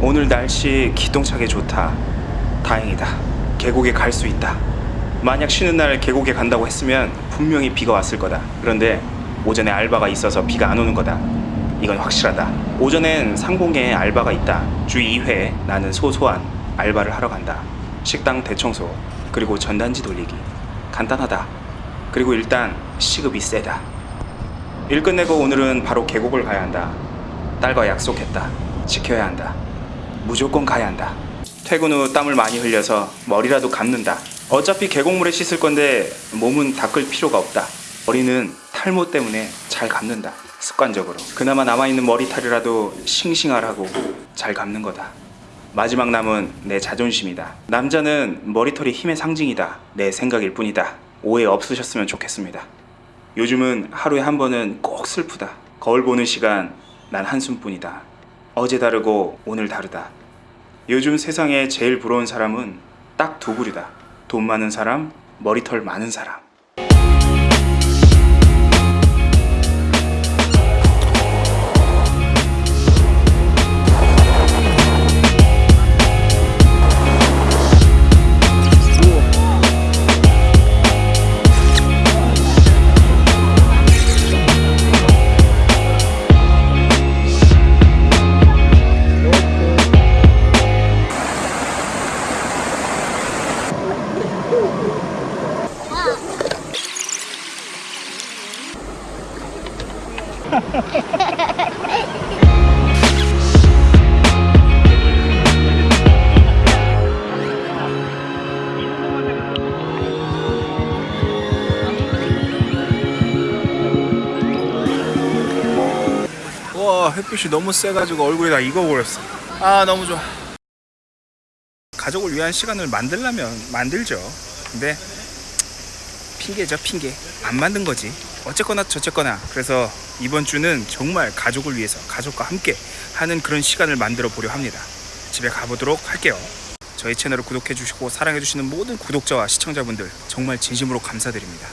오늘 날씨 기똥차게 좋다. 다행이다. 계곡에 갈 수 있다. 만약 쉬는 날 계곡에 간다고 했으면 분명히 비가 왔을 거다. 그런데 오전에 알바가 있어서 비가 안 오는 거다. 이건 확실하다. 오전엔 상공에 알바가 있다. 주 2회 나는 소소한 알바를 하러 간다. 식당 대청소, 그리고 전단지 돌리기. 간단하다. 그리고 일단 시급이 세다. 일 끝내고 오늘은 바로 계곡을 가야 한다. 딸과 약속했다. 지켜야 한다. 무조건 가야 한다. 퇴근 후 땀을 많이 흘려서 머리라도 감는다. 어차피 계곡물에 씻을 건데 몸은 닦을 필요가 없다. 머리는 탈모 때문에 잘 감는다. 습관적으로. 그나마 남아있는 머리털이라도 싱싱하라고 잘 감는 거다. 마지막 남은 내 자존심이다. 남자는 머리털이 힘의 상징이다. 내 생각일 뿐이다. 오해 없으셨으면 좋겠습니다. 요즘은 하루에 한 번은 꼭 슬프다. 거울 보는 시간 난 한숨뿐이다. 어제 다르고 오늘 다르다. 요즘 세상에 제일 부러운 사람은 딱 두 부류다. 돈 많은 사람, 머리털 많은 사람. 와 햇빛이 너무 세가지고 얼굴이 다 익어버렸어. 아 너무 좋아. 가족을 위한 시간을 만들려면 만들죠. 근데 핑계죠 핑계. 안 만든 거지 어쨌거나 저쨌거나 그래서 이번 주는 정말 가족을 위해서 가족과 함께 하는 그런 시간을 만들어 보려 합니다. 집에 가보도록 할게요. 저희 채널을 구독해 주시고 사랑해 주시는 모든 구독자와 시청자분들 정말 진심으로 감사드립니다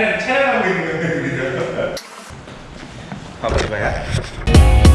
딸이랑 촬영하고 있는 거예요. 봐봐 이거야